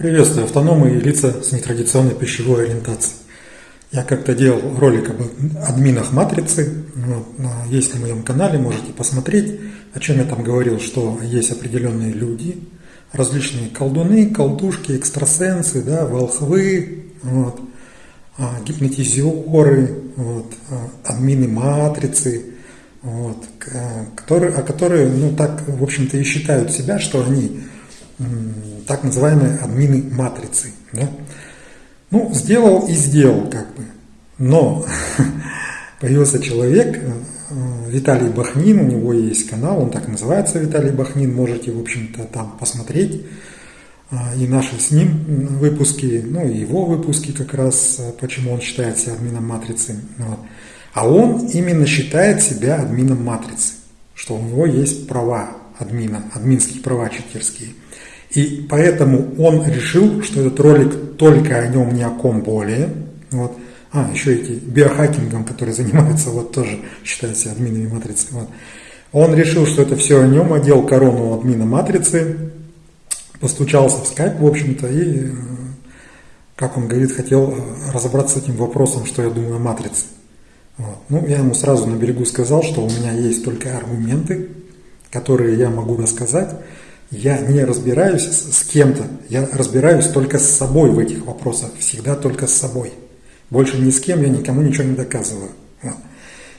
Приветствую автономы и лица с нетрадиционной пищевой ориентацией. Я как-то делал ролик об админах матрицы, вот, есть на моем канале, можете посмотреть, о чем я там говорил, что есть определенные люди, различные колдуны, колдушки, экстрасенсы, да, волхвы, вот, а, гипнотизеры, вот, а, админы матрицы, вот, которые, а которые, ну так, в общем-то, и считают себя, что они так называемые админы матрицы. Да? Ну, сделал и сделал, как бы. Но появился человек, э, Виталий Бахнин, у него есть канал, он так называется, Виталий Бахнин, можете, в общем-то, там посмотреть. А, и наши с ним выпуски, ну и его выпуски как раз, э, почему он считает себя админом матрицы. Вот. А он именно считает себя админом матрицы, что у него есть права админа, админские права читерские. И поэтому он решил, что этот ролик только о нем, ни о ком более. Вот. А, еще эти биохакингом, которые занимаются, вот тоже считаются админами матрицы. Вот. Он решил, что это все о нем, одел корону админа матрицы, постучался в скайп, в общем-то, и, э, как он говорит, хотел э, разобраться с этим вопросом, что я думаю о матрице. Вот. Ну, я ему сразу на берегу сказал, что у меня есть только аргументы, которые я могу рассказать, я не разбираюсь с кем-то, я разбираюсь только с собой в этих вопросах, всегда только с собой. Больше ни с кем я никому ничего не доказываю. Вот.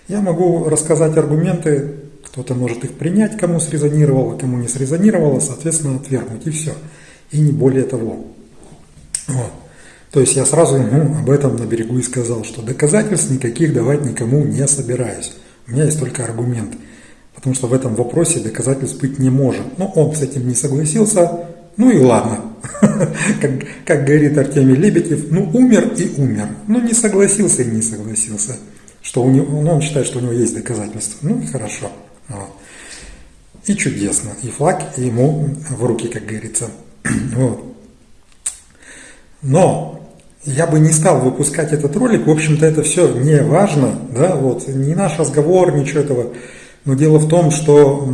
Я могу рассказать аргументы, кто-то может их принять, кому срезонировало, кому не срезонировало, соответственно, отвергнуть, и все. И не более того. Вот. То есть я сразу ему об этом на берегу и сказал, что доказательств никаких давать никому не собираюсь. У меня есть только аргументы потому что в этом вопросе доказательств быть не может. Но он с этим не согласился, ну и ладно. Как, как говорит Артемий Лебедев, ну умер и умер. Ну не согласился и не согласился. Что у него, ну, он считает, что у него есть доказательства. Ну и хорошо. Вот. И чудесно. И флаг ему в руки, как говорится. Вот. Но я бы не стал выпускать этот ролик. В общем-то, это все не важно. Да? Вот. Не наш разговор, ничего этого. Но дело в том, что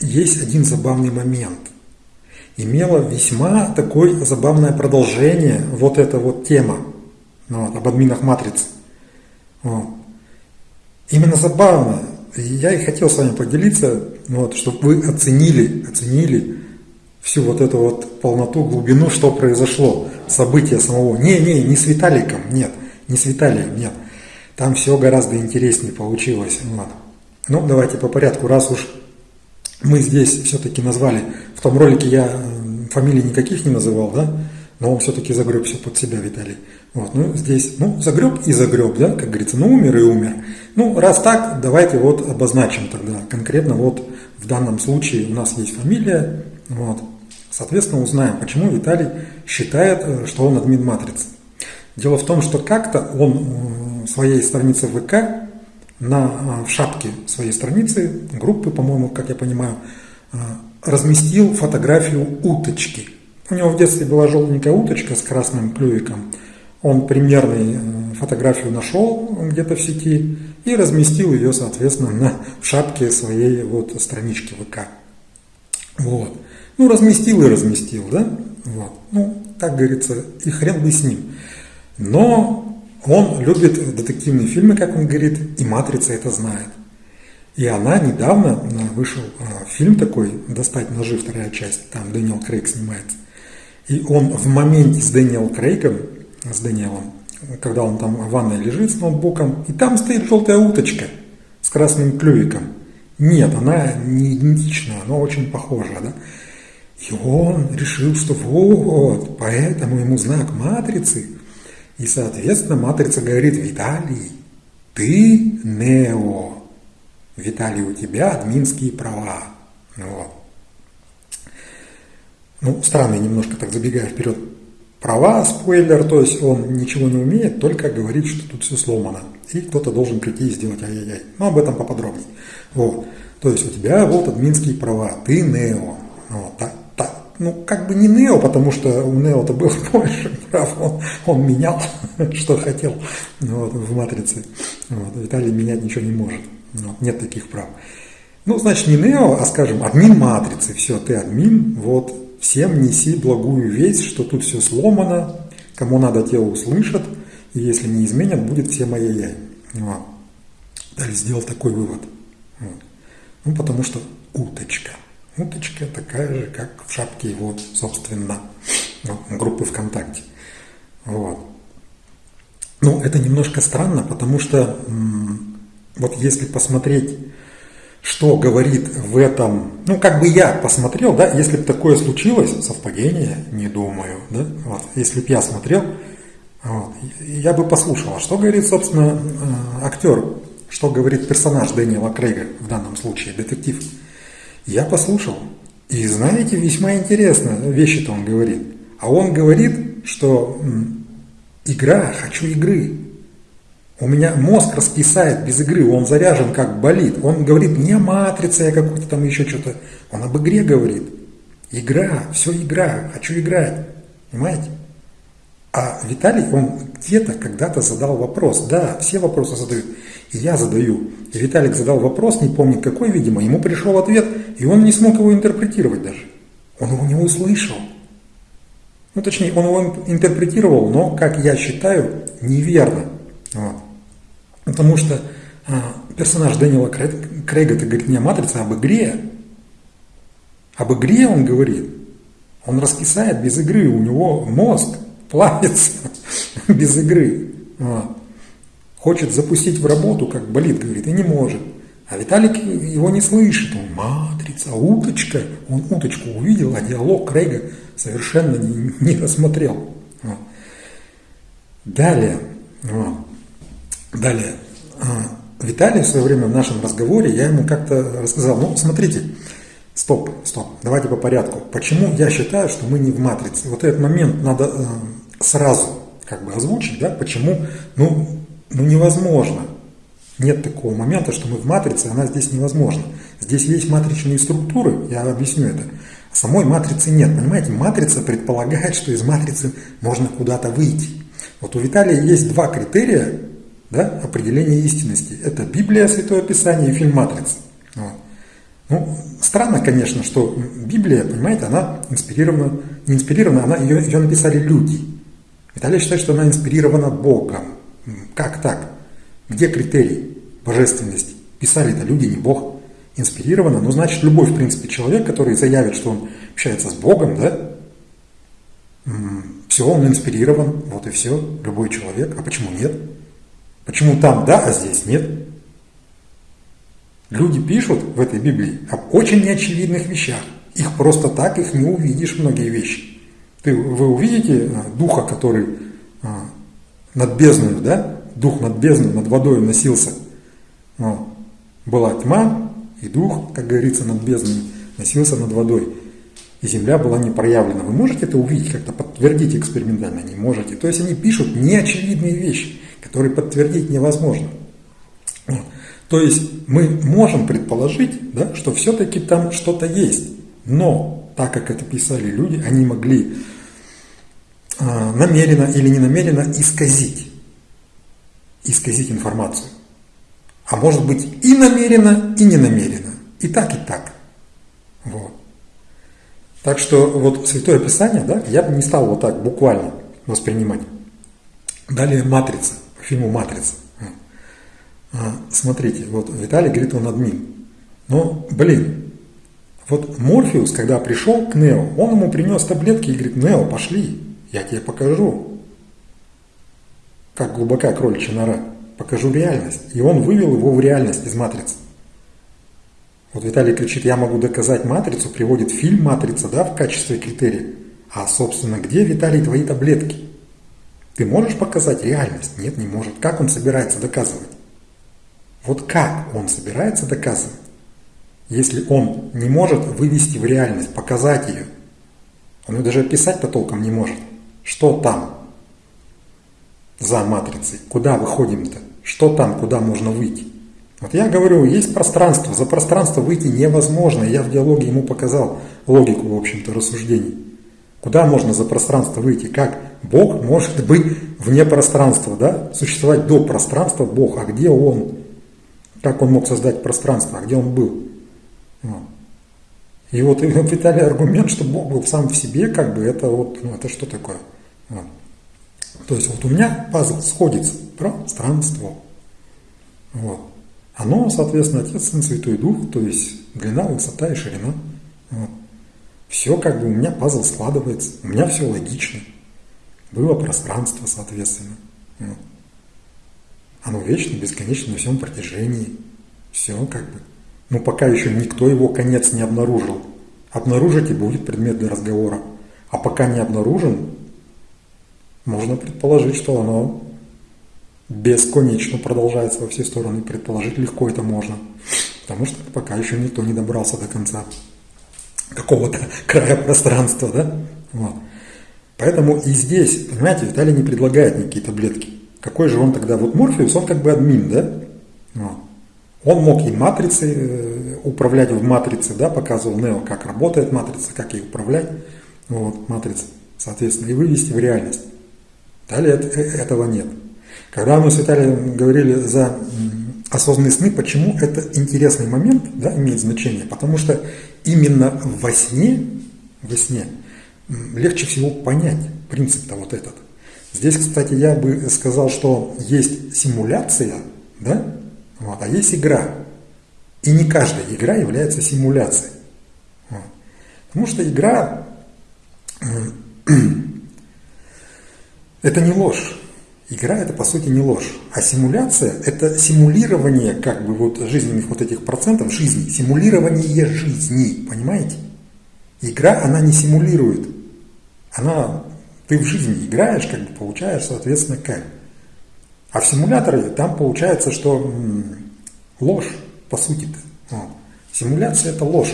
есть один забавный момент. Имела весьма такое забавное продолжение вот эта вот тема ну вот, об админах матриц. Вот. Именно забавно. Я и хотел с вами поделиться, вот, чтобы вы оценили, оценили всю вот эту вот полноту, глубину, что произошло, события самого. Не, не, не с Виталиком, нет, не с Виталием, нет. Там все гораздо интереснее получилось. Вот. Ну, давайте по порядку, раз уж мы здесь все-таки назвали, в том ролике я фамилий никаких не называл, да, но он все-таки загреб все под себя, Виталий. Вот, ну, здесь, ну, загреб и загреб, да, как говорится, ну, умер и умер. Ну, раз так, давайте вот обозначим тогда конкретно, вот в данном случае у нас есть фамилия, вот, соответственно, узнаем, почему Виталий считает, э, что он админ матрицы. Дело в том, что как-то он своей странице ВК на, а, в шапке своей страницы, группы, по-моему, как я понимаю, а, разместил фотографию уточки. У него в детстве была желтенькая уточка с красным клювиком. Он примерную э, фотографию нашел где-то в сети и разместил ее, соответственно, на, в шапке своей вот странички ВК. Вот. Ну, разместил и разместил, да? Вот. Ну, как говорится, и хрен бы с ним. Но он любит детективные фильмы, как он говорит, и «Матрица» это знает. И она недавно вышел э, фильм такой «Достать ножи», вторая часть, там Дэниел Крейг снимается. И он в моменте с Дэниел Крейгом, с Дэниелом, когда он там в ванной лежит с ноутбуком, и там стоит желтая уточка с красным клювиком. Нет, она не идентичная, она очень похожа, да? И он решил, что вот, поэтому ему знак матрицы – и, соответственно, матрица говорит, Виталий, ты Нео. Виталий, у тебя админские права. Вот. Ну, странно, немножко так забегая вперед. Права, спойлер, то есть он ничего не умеет, только говорит, что тут все сломано. И кто-то должен прийти и сделать ай-яй-яй. Но об этом поподробнее. Вот. То есть у тебя вот админские права, ты Нео. Вот. Ну, как бы не Нео, потому что у Нео-то было больше прав, он, он менял, что хотел вот, в матрице. Вот, Виталий менять ничего не может, вот, нет таких прав. Ну, значит, не Нео, а, скажем, админ матрицы, все, ты админ, вот, всем неси благую весть, что тут все сломано, кому надо, те услышат, и если не изменят, будет все мои яй. Вот. Далее сделал такой вывод. Вот. Ну, потому что уточка. Уточка такая же, как в шапке его, собственно, группы ВКонтакте. Вот. Ну, это немножко странно, потому что вот если посмотреть, что говорит в этом, ну, как бы я посмотрел, да, если бы такое случилось, совпадение, не думаю, да, вот, если бы я смотрел, вот, я бы послушал, а что говорит, собственно, э, актер, что говорит персонаж Дэниела Крейга в данном случае, детектив. Я послушал, и знаете, весьма интересно вещи-то он говорит. А он говорит, что игра, хочу игры. У меня мозг раскисает без игры, он заряжен как болит. Он говорит не о матрице, а какой-то там еще что-то. Он об игре говорит. Игра, все игра, хочу играть. Понимаете? А Виталий, он где-то когда-то задал вопрос. Да, все вопросы задают. И я задаю. И Виталик задал вопрос, не помнит какой, видимо. Ему пришел ответ, и он не смог его интерпретировать даже. Он его не услышал. Ну, точнее, он его интерпретировал, но, как я считаю, неверно. Вот. Потому что а, персонаж Дэниела Крейга это говорит не о матрице, а об игре. Об игре он говорит. Он раскисает без игры, у него мозг плавится без игры. Вот. Хочет запустить в работу, как болит, говорит, и не может. А Виталик его не слышит. Он матрица, уточка. Он уточку увидел, а диалог Крейга совершенно не, не рассмотрел. Вот. Далее. Вот. Далее. А, Виталий в свое время в нашем разговоре, я ему как-то рассказал, ну, смотрите, стоп, стоп, давайте по порядку. Почему я считаю, что мы не в матрице? Вот этот момент надо э, сразу как бы озвучить, да, почему, ну, ну невозможно. Нет такого момента, что мы в матрице, она здесь невозможна. Здесь есть матричные структуры, я объясню это. Самой матрицы нет, понимаете? Матрица предполагает, что из матрицы можно куда-то выйти. Вот у Виталия есть два критерия да, определения истинности. Это Библия, Святое Писание и фильм «Матрица». Вот. Ну, странно, конечно, что Библия, понимаете, она инспирирована, не инспирирована, она, ее, ее написали люди. Виталий считает, что она инспирирована Богом. Как так? Где критерий божественности? Писали это люди, не Бог инспирировано, ну, значит, любой, в принципе, человек, который заявит, что он общается с Богом, да, все, он инспирирован, вот и все, любой человек. А почему нет? Почему там да, а здесь нет? Люди пишут в этой Библии об очень неочевидных вещах. Их просто так, их не увидишь, многие вещи. Ты, вы увидите а, духа, который а, над бездной, да? Дух над бездной, над водой носился. Вот. Была тьма, и дух, как говорится, над бездной носился над водой. И земля была не проявлена. Вы можете это увидеть, как-то подтвердить экспериментально? Не можете. То есть они пишут неочевидные вещи, которые подтвердить невозможно. То есть мы можем предположить, да, что все-таки там что-то есть. Но так как это писали люди, они могли э, намеренно или не намеренно исказить, исказить информацию. А может быть и намеренно, и не намеренно. И так, и так. Вот. Так что вот Святое Писание, да, я бы не стал вот так буквально воспринимать. Далее «Матрица», фильму «Матрица». А, смотрите, вот Виталий говорит, он админ. Но, блин, вот Морфеус, когда пришел к Нео, он ему принес таблетки и говорит, Нео, пошли, я тебе покажу, как глубока кроличья нора покажу реальность. И он вывел его в реальность из матрицы. Вот Виталий кричит, я могу доказать матрицу, приводит фильм «Матрица» да, в качестве критерия. А, собственно, где, Виталий, твои таблетки? Ты можешь показать реальность? Нет, не может. Как он собирается доказывать? Вот как он собирается доказывать? Если он не может вывести в реальность, показать ее, он ее даже описать-то толком не может. Что там за матрицей? Куда выходим-то? Что там, куда можно выйти? Вот я говорю, есть пространство, за пространство выйти невозможно. Я в диалоге ему показал логику, в общем-то, рассуждений. Куда можно за пространство выйти? Как Бог может быть вне пространства, да? Существовать до пространства Бог, а где Он? Как Он мог создать пространство, а где Он был? Вот. И вот Виталий аргумент, что Бог был сам в себе, как бы это вот, ну это что такое? Вот. То есть вот у меня пазл сходится, пространство. Вот. Оно, соответственно, Отец, Сын, Святой Дух, то есть длина, высота и ширина. Вот. Все как бы у меня пазл складывается, у меня все логично. Было пространство, соответственно. Вот. Оно вечно, бесконечно на всем протяжении. Все как бы. Но пока еще никто его конец не обнаружил. Обнаружить и будет предмет для разговора. А пока не обнаружен, можно предположить, что оно бесконечно продолжается во все стороны. Предположить легко это можно. Потому что пока еще никто не добрался до конца какого-то края пространства, да? Вот. Поэтому и здесь, понимаете, Виталий не предлагает никакие таблетки. Какой же он тогда? Вот Морфеус, он как бы админ, да? Он мог и матрицы э, управлять в матрице, да, показывал Нео, как работает матрица, как ей управлять, вот, матрица, соответственно, и вывести в реальность. Далее э, этого нет. Когда мы с Виталием говорили за осознанные сны, почему это интересный момент, да, имеет значение? Потому что именно во сне, во сне легче всего понять принцип-то вот этот. Здесь, кстати, я бы сказал, что есть симуляция, да, вот, а есть игра. И не каждая игра является симуляцией. Вот. Потому что игра это не ложь. Игра это по сути не ложь. А симуляция это симулирование как бы вот жизненных вот этих процентов жизни. Симулирование жизни, понимаете? Игра она не симулирует. Она, ты в жизни играешь, как бы получаешь, соответственно, как. А в симуляторе там получается, что ложь, по сути-то. Вот. Симуляция это ложь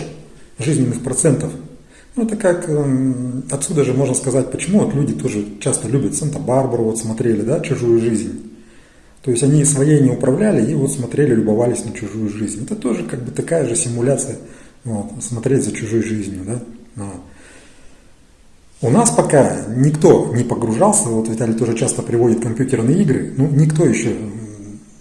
жизненных процентов. Ну, это как, эм, отсюда же можно сказать, почему вот люди тоже часто любят Санта-Барбару, вот смотрели, да, чужую жизнь. То есть они своей не управляли и вот смотрели, любовались на чужую жизнь. Это тоже как бы такая же симуляция, вот, смотреть за чужой жизнью, да. Вот. У нас пока никто не погружался, вот Виталий тоже часто приводит компьютерные игры, ну никто еще,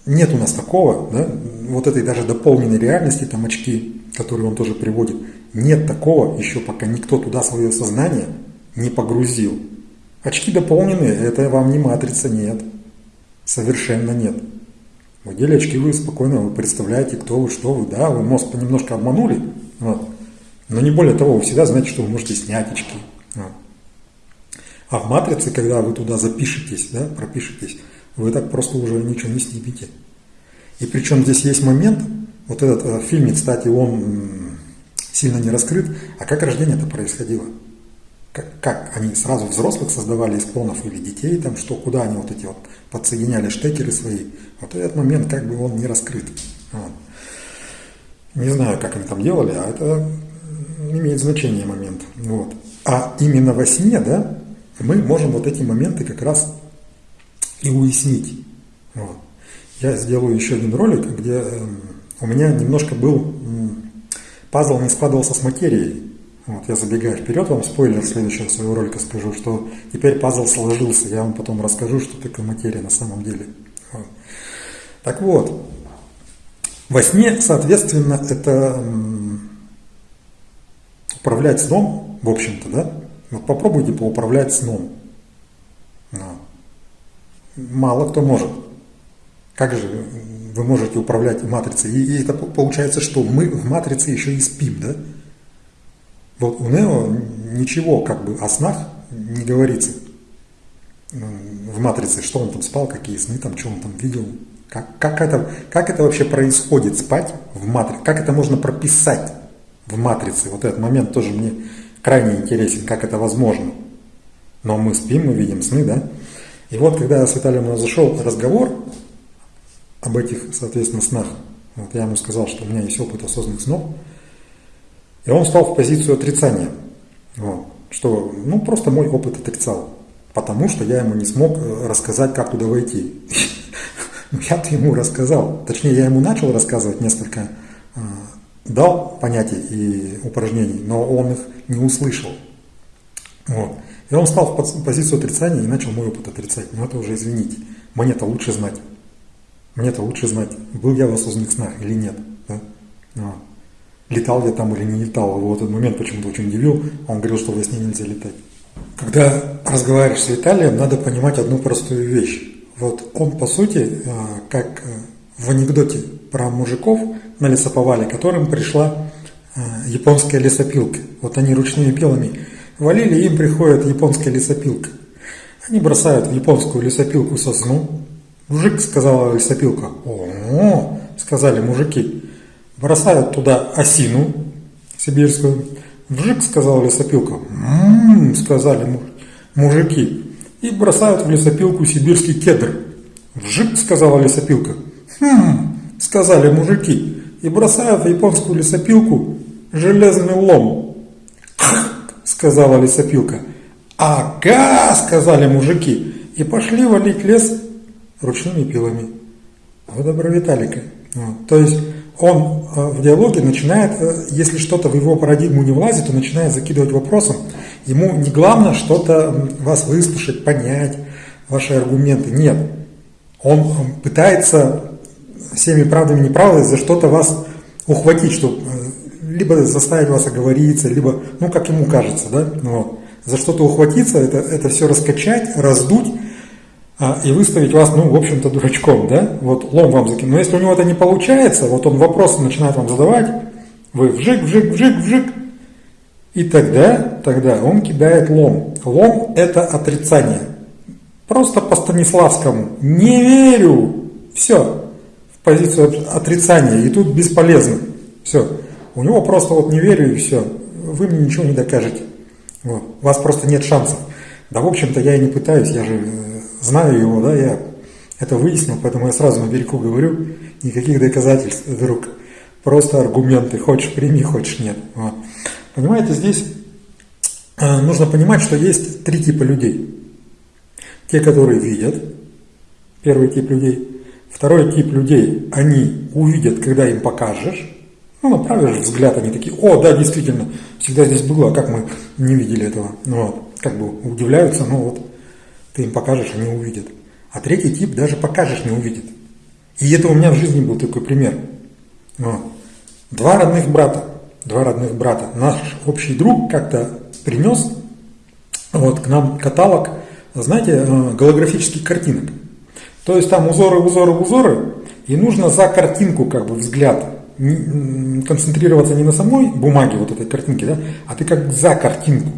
нет у нас такого, да, вот этой даже дополненной реальности, там очки, которые он тоже приводит, нет такого еще пока никто туда свое сознание не погрузил. Очки дополненные, это вам не матрица, нет, совершенно нет. В отделе очки вы спокойно вы представляете, кто вы, что вы, да, вы мозг понемножко обманули, вот. но не более того, вы всегда знаете, что вы можете снять очки. Вот. А в матрице, когда вы туда запишетесь, да, пропишетесь, вы так просто уже ничего не снимете. И причем здесь есть момент, вот этот э, фильм, кстати, он сильно не раскрыт, а как рождение это происходило? Как, как они сразу взрослых создавали из клонов или детей, там что, куда они вот эти вот подсоединяли штекеры свои, вот этот момент как бы он не раскрыт. Вот. Не знаю, как они там делали, а это имеет значение момент. Вот. А именно во сне, да, мы можем вот эти моменты как раз и уяснить. Вот. Я сделаю еще один ролик, где эм, у меня немножко был пазл не складывался с материей. Вот, я забегаю вперед, вам спойлер следующего своего ролика скажу, что теперь пазл сложился. Я вам потом расскажу, что такое материя на самом деле. Вот. Так вот, во сне, соответственно, это управлять сном, в общем-то, да, вот попробуйте поуправлять сном. Но. Мало кто может. Как же вы можете управлять матрицей? И, это получается, что мы в матрице еще и спим, да? Вот у Нео ничего как бы о снах не говорится в матрице, что он там спал, какие сны, там, что он там видел. Как, как, это, как это вообще происходит, спать в матрице? Как это можно прописать в матрице? Вот этот момент тоже мне крайне интересен, как это возможно. Но мы спим, мы видим сны, да? И вот, когда с Виталием у нас зашел разговор об этих, соответственно, снах, вот я ему сказал, что у меня есть опыт осознанных снов, и он стал в позицию отрицания, вот, что, ну, просто мой опыт отрицал, потому что я ему не смог э, рассказать, как туда войти. Ну, я-то ему рассказал, точнее, я ему начал рассказывать несколько э, дал понятий и упражнений, но он их не услышал. Вот. И он стал в позицию отрицания и начал мой опыт отрицать. Но это уже, извините, мне-то лучше знать. Мне-то лучше знать, был я в осознанных снах или нет. Да? Вот. летал я там или не летал. Его этот момент почему-то очень удивил. Он говорил, что во сне нельзя летать. Когда разговариваешь с Виталием, надо понимать одну простую вещь. Вот он, по сути, э, как э, в анекдоте про мужиков на лесоповале, которым пришла э, японская лесопилка. Вот они ручными пилами валили, им приходит японская лесопилка. Они бросают в японскую лесопилку сосну. Мужик, сказала лесопилка. О, сказали мужики. Бросают туда осину сибирскую. Вжик, сказала лесопилка. Ммм, сказали мужики. И бросают в лесопилку сибирский кедр. Вжик, сказала лесопилка. Хм, сказали мужики. И бросают в японскую лесопилку железный лом. сказала лесопилка. Ага, сказали мужики. И пошли валить лес ручными пилами. Вот добро Виталика. Вот. То есть он э, в диалоге начинает, э, если что-то в его парадигму не влазит, то начинает закидывать вопросом. Ему не главное что-то вас выслушать, понять, ваши аргументы. Нет. Он пытается всеми правдами и неправдами за что-то вас ухватить, чтобы э, либо заставить вас оговориться, либо, ну, как ему кажется, да, вот. За что-то ухватиться, это, это все раскачать, раздуть, а, и выставить вас, ну, в общем-то, дурачком, да, вот лом вам закинуть. Но если у него это не получается, вот он вопросы начинает вам задавать, вы вжик, вжик, вжик, вжик, и тогда, тогда он кидает лом. Лом – это отрицание. Просто по Станиславскому. Не верю. Все. В позицию отрицания. И тут бесполезно. Все. У него просто вот не верю и все. Вы мне ничего не докажете. Вот. У вас просто нет шансов. Да, в общем-то, я и не пытаюсь, я же знаю его, да, я это выяснил, поэтому я сразу на берегу говорю, никаких доказательств, друг, просто аргументы, хочешь прими, хочешь нет. Вот. Понимаете, здесь э, нужно понимать, что есть три типа людей. Те, которые видят, первый тип людей. Второй тип людей, они увидят, когда им покажешь, ну, направишь взгляд, они такие, о, да, действительно, всегда здесь было, а как мы не видели этого? Ну, вот, как бы удивляются, ну вот, ты им покажешь, они увидят. А третий тип даже покажешь, не увидит. И это у меня в жизни был такой пример. Вот. Два родных брата, два родных брата. Наш общий друг как-то принес вот, к нам каталог, знаете, э, голографических картинок. То есть там узоры, узоры, узоры, и нужно за картинку как бы взгляд концентрироваться не на самой бумаге вот этой картинки, да, а ты как за картинку.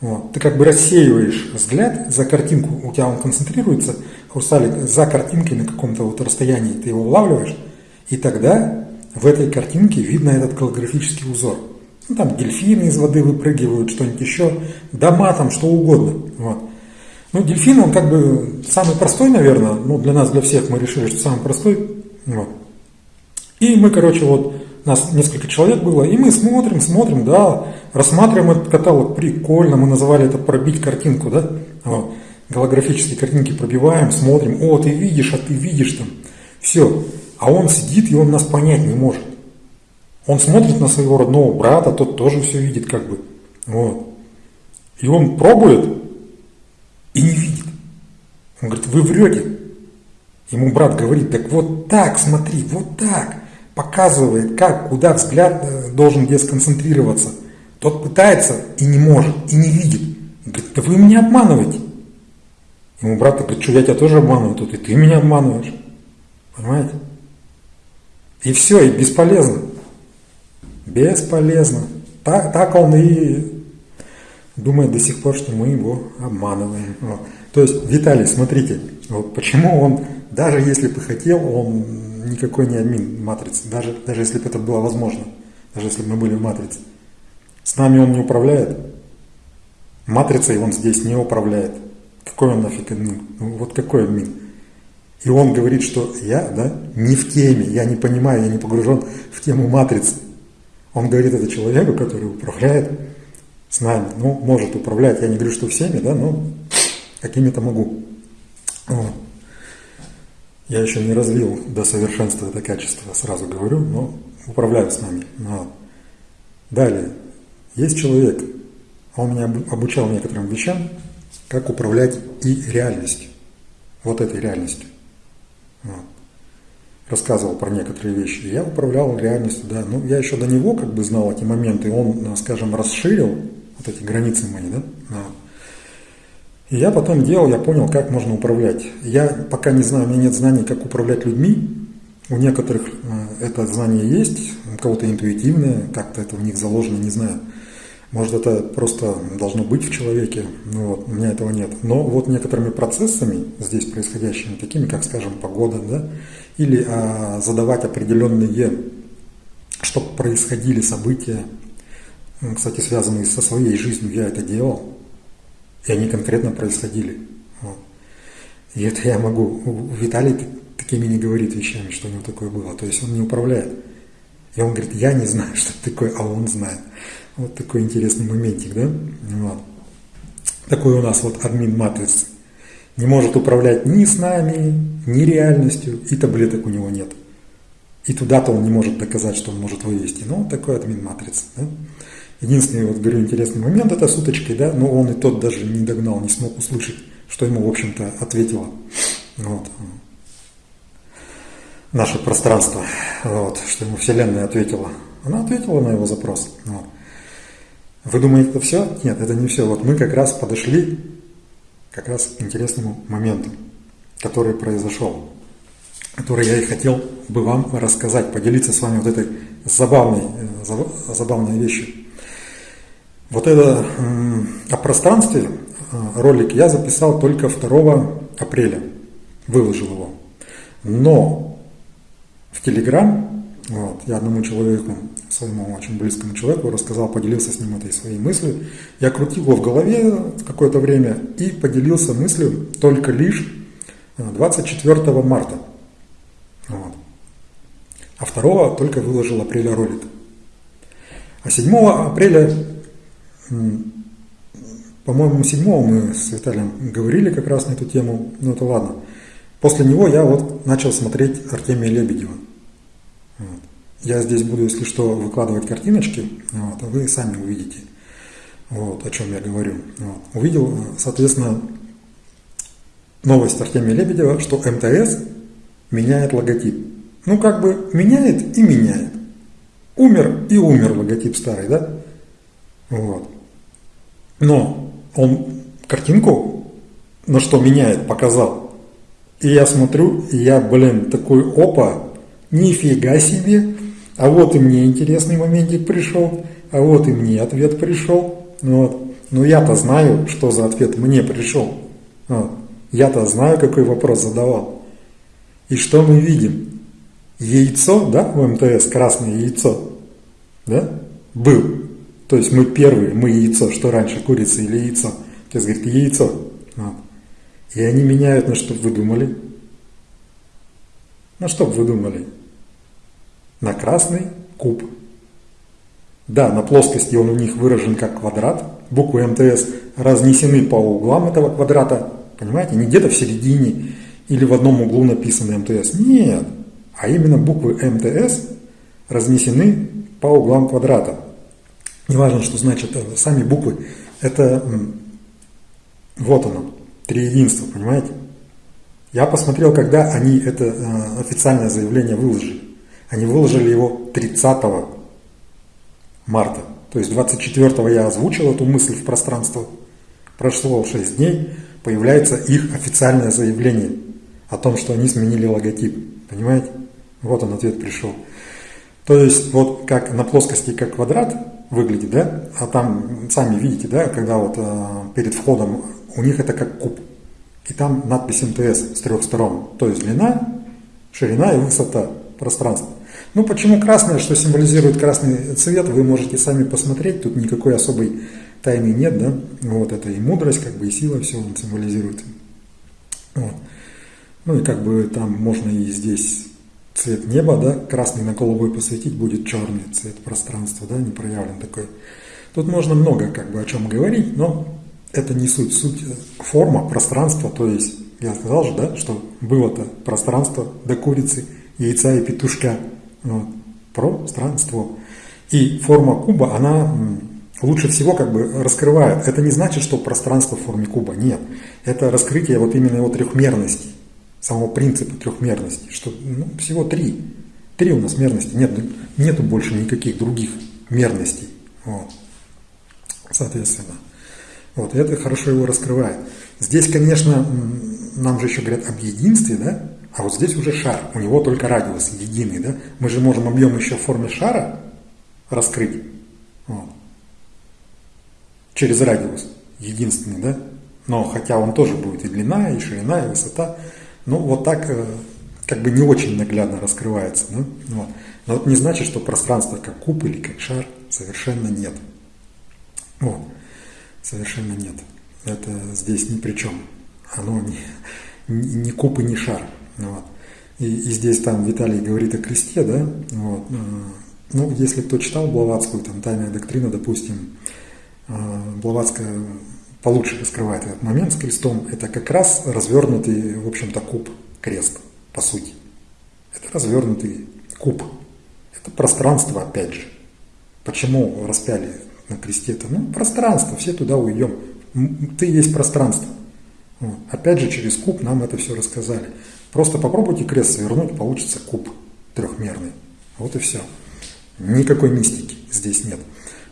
Вот. Ты как бы рассеиваешь взгляд за картинку, у тебя он концентрируется, хрусталик, за картинкой на каком-то вот расстоянии ты его улавливаешь, и тогда в этой картинке видно этот голографический узор. Ну, там дельфины из воды выпрыгивают, что-нибудь еще, дома там, что угодно. Вот. Ну, дельфин, он как бы самый простой, наверное, ну, для нас, для всех мы решили, что самый простой. Вот. И мы, короче, вот нас несколько человек было, и мы смотрим, смотрим, да, рассматриваем этот каталог, прикольно, мы называли это пробить картинку, да, вот. голографические картинки пробиваем, смотрим, о, ты видишь, а ты видишь там, все, а он сидит, и он нас понять не может. Он смотрит на своего родного брата, тот тоже все видит как бы, вот. И он пробует и не видит. Он говорит, вы врете. Ему брат говорит, так вот так, смотри, вот так показывает, как, куда взгляд э, должен где сконцентрироваться. Тот пытается и не может, и не видит. говорит, да вы меня обманываете. Ему брат говорит, что я тебя тоже обманываю тут, и ты меня обманываешь. Понимаете? И все, и бесполезно. Бесполезно. Так, так он и думает до сих пор, что мы его обманываем. Вот. То есть, Виталий, смотрите, вот почему он, даже если бы хотел, он никакой не админ матрицы, даже, даже если бы это было возможно, даже если бы мы были в матрице. С нами он не управляет. Матрицей он здесь не управляет. Какой он нафиг админ? Ну, вот какой админ? И он говорит, что я да, не в теме, я не понимаю, я не погружен в тему матрицы. Он говорит это человеку, который управляет с нами. Ну, может управлять, я не говорю, что всеми, да, но какими-то могу. Вот. Я еще не развил до совершенства это качество, сразу говорю, но управляю с нами. Но. Далее, есть человек, он меня обучал некоторым вещам, как управлять и реальностью, вот этой реальностью. Вот. рассказывал про некоторые вещи. Я управлял реальностью, да. Ну, я еще до него как бы знал эти моменты, он, скажем, расширил вот эти границы мои, да. И я потом делал, я понял, как можно управлять. Я пока не знаю, у меня нет знаний, как управлять людьми. У некоторых э, это знание есть, у кого-то интуитивное, как-то это в них заложено, не знаю. Может, это просто должно быть в человеке, ну вот, у меня этого нет. Но вот некоторыми процессами здесь происходящими, такими, как, скажем, погода, да, или а, задавать определенные, чтобы происходили события, кстати, связанные со своей жизнью, я это делал, и они конкретно происходили. Вот. И это я могу, Виталий такими не говорит вещами, что у него такое было, то есть он не управляет. И он говорит, я не знаю, что такое, а он знает. Вот такой интересный моментик, да? Вот. Такой у нас вот админ матрицы. Не может управлять ни с нами, ни реальностью, и таблеток у него нет. И туда-то он не может доказать, что он может вывести. Ну, вот такой админ матрицы. Да? Единственный, вот говорю, интересный момент это с уточкой, да, но он и тот даже не догнал, не смог услышать, что ему, в общем-то, ответило. Вот. Наше пространство, вот, что ему Вселенная ответила. Она ответила на его запрос. Вот. Вы думаете, это все? Нет, это не все. Вот мы как раз подошли как раз к интересному моменту, который произошел, который я и хотел бы вам рассказать, поделиться с вами вот этой забавной, э, забавной вещью. Вот это о пространстве э, ролик я записал только 2 апреля, выложил его. Но в Телеграм вот. Я одному человеку, своему очень близкому человеку рассказал, поделился с ним этой своей мыслью. Я крутил его в голове какое-то время и поделился мыслью только лишь 24 э, марта. Вот. А 2 только выложил апреля ролик. А 7 апреля, по-моему, 7 мы с Виталием говорили как раз на эту тему, ну это ладно. После него я вот начал смотреть Артемия Лебедева. Вот. Я здесь буду, если что, выкладывать картиночки, вот, а вы сами увидите, вот, о чем я говорю. Вот. Увидел, соответственно, новость Артемия Лебедева, что МТС меняет логотип. Ну, как бы меняет и меняет. Умер и умер логотип старый, да? Вот. Но он картинку, на что меняет, показал. И я смотрю, и я, блин, такой опа, Нифига себе! А вот и мне интересный моментик пришел, а вот и мне ответ пришел. Вот. Но я-то знаю, что за ответ мне пришел. Вот. Я-то знаю, какой вопрос задавал. И что мы видим? Яйцо, да, в МТС, красное яйцо, да, был. То есть мы первые, мы яйцо, что раньше, курица или яйцо. То есть, говорит, яйцо. Вот. И они меняют, на что вы думали? На что вы думали? на красный куб. Да, на плоскости он у них выражен как квадрат. Буквы МТС разнесены по углам этого квадрата. Понимаете, не где-то в середине или в одном углу написаны МТС. Нет, а именно буквы МТС разнесены по углам квадрата. Неважно, что значит сами буквы. Это вот оно, три единства, понимаете? Я посмотрел, когда они это э, официальное заявление выложили. Они выложили его 30 марта. То есть 24 я озвучил эту мысль в пространство. Прошло 6 дней, появляется их официальное заявление о том, что они сменили логотип. Понимаете? Вот он ответ пришел. То есть вот как на плоскости как квадрат выглядит, да, а там сами видите, да, когда вот э, перед входом у них это как куб. И там надпись МТС с трех сторон. То есть длина, ширина и высота пространства. Ну, почему красное, что символизирует красный цвет, вы можете сами посмотреть, тут никакой особой тайны нет, да, вот это и мудрость, как бы и сила, все символизирует. Вот. Ну и как бы там можно и здесь цвет неба, да, красный на голубой посветить, будет черный цвет пространства, да, не проявлен такой. Тут можно много как бы о чем говорить, но это не суть. Суть форма, пространство, то есть я сказал же, да, что было-то пространство до курицы, яйца и петушка. Вот. Пространство. И форма куба, она лучше всего как бы раскрывает. Это не значит, что пространство в форме куба. Нет. Это раскрытие вот именно его трехмерности. Самого принципа трехмерности, что ну, всего три. Три у нас мерности, нет, нету больше никаких других мерностей. Вот. Соответственно. Вот, это хорошо его раскрывает. Здесь, конечно, нам же еще говорят об единстве, да? А вот здесь уже шар, у него только радиус единый, да? Мы же можем объем еще в форме шара раскрыть. Вот. Через радиус единственный, да? Но хотя он тоже будет и длина, и ширина, и высота. Ну, вот так э, как бы не очень наглядно раскрывается. Да? Вот. Но это не значит, что пространство как куб или как шар совершенно нет. Вот. Совершенно нет. Это здесь ни при чем. Оно не, не куб и не шар. Вот. И, и здесь там Виталий говорит о кресте, да, вот. Э, ну, если кто читал Блаватскую, там, «Тайная доктрина», допустим, э, Блаватская получше раскрывает этот момент с крестом, это как раз развернутый, в общем-то, куб, крест, по сути. Это развернутый куб. Это пространство, опять же. Почему распяли на кресте-то? Ну, пространство, все туда уйдем. Ты есть пространство. Вот. Опять же, через куб нам это все рассказали. Просто попробуйте крест свернуть, получится куб трехмерный. Вот и все. Никакой мистики здесь нет.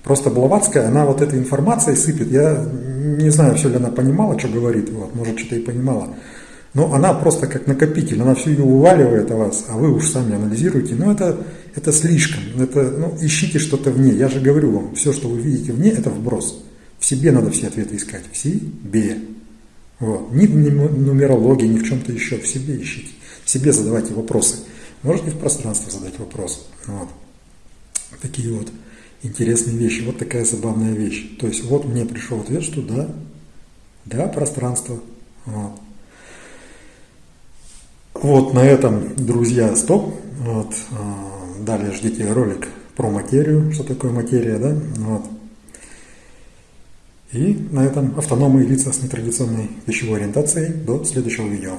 Просто Блаватская, она вот этой информацией сыпет. Я не знаю, все ли она понимала, что говорит, вот, может, что-то и понимала. Но она просто как накопитель, она всю ее уваливает о вас, а вы уж сами анализируете. Но это, это слишком, это, ну, ищите что-то вне. Я же говорю вам, все, что вы видите вне, это вброс. В себе надо все ответы искать, в себе. Вот. Ни в нумерологии, ни в чем-то еще, в себе ищите. В себе задавайте вопросы. Можете в пространство задать вопрос. Вот. Такие вот интересные вещи. Вот такая забавная вещь. То есть вот мне пришел ответ, что да, да, пространство. Вот. Вот на этом, друзья, стоп. Вот. А, далее ждите ролик про материю, что такое материя, да? Вот. И на этом автономные лица с нетрадиционной пищевой ориентацией. До следующего видео.